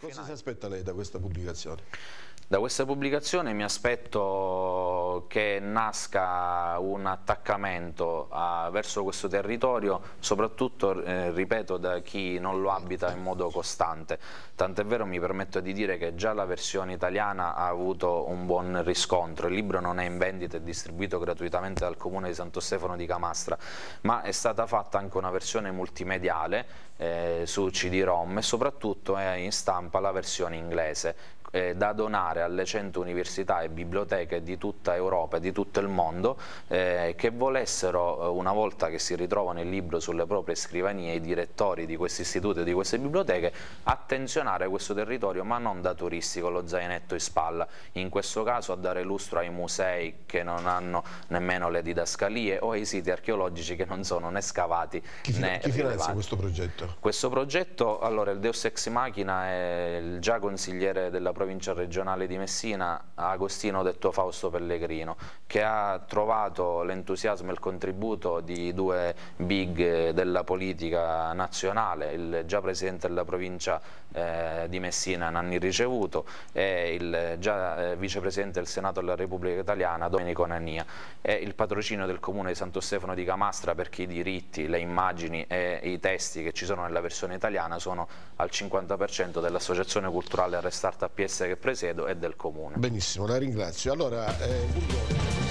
Cosa si aspetta lei da questa pubblicazione? Da questa pubblicazione mi aspetto che nasca un attaccamento a, verso questo territorio, soprattutto, eh, ripeto, da chi non lo abita in modo costante. Tant'è vero mi permetto di dire che già la versione italiana ha avuto un buon riscontro. Il libro non è in vendita e distribuito gratuitamente dal comune di Santo Stefano di Camastra, ma è stata fatta anche una versione multimediale eh, su CD-ROM e soprattutto è in stampa la versione inglese eh, da donare alle 100 università e biblioteche di tutta Europa e di tutto il mondo eh, che volessero, eh, una volta che si ritrovano il libro sulle proprie scrivanie, i direttori di questi istituti e di queste biblioteche, attenzionare questo territorio ma non da turisti con lo zainetto in spalla, in questo caso a dare lustro ai musei che non hanno nemmeno le didascalie o ai siti archeologici che non sono né scavati chi né Chi finanzia questo progetto? Questo progetto, allora il Deus Ex Machina è il già consigliere della provincia regionale di Messina, Agostino detto Fausto Pellegrino, che ha trovato l'entusiasmo e il contributo di due big della politica nazionale, il già presidente della provincia eh, di Messina Nanni Ricevuto e il già eh, vicepresidente del Senato della Repubblica Italiana Domenico Nania e il patrocinio del comune di Santo Stefano di Camastra perché i diritti, le immagini e i testi che ci sono nella versione italiana sono al 50% dell'associazione culturale Restart APS che presiedo e del comune. Benissimo, la ringrazio. Allora, eh,